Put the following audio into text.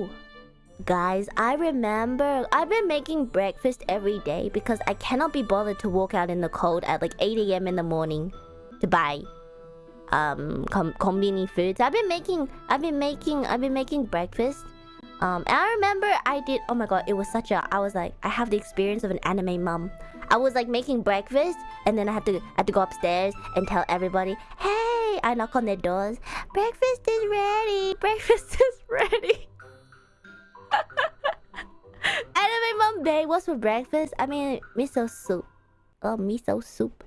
Oh, guys, I remember I've been making breakfast every day because I cannot be bothered to walk out in the cold at like 8 a.m. in the morning to buy um com combini foods. I've been making I've been making I've been making breakfast. Um and I remember I did oh my god, it was such a I was like I have the experience of an anime mom. I was like making breakfast and then I had to I had to go upstairs and tell everybody, "Hey, I knock on their doors. Breakfast is ready. Breakfast is ready." Day, what's for breakfast? I mean, miso soup. Oh, miso soup.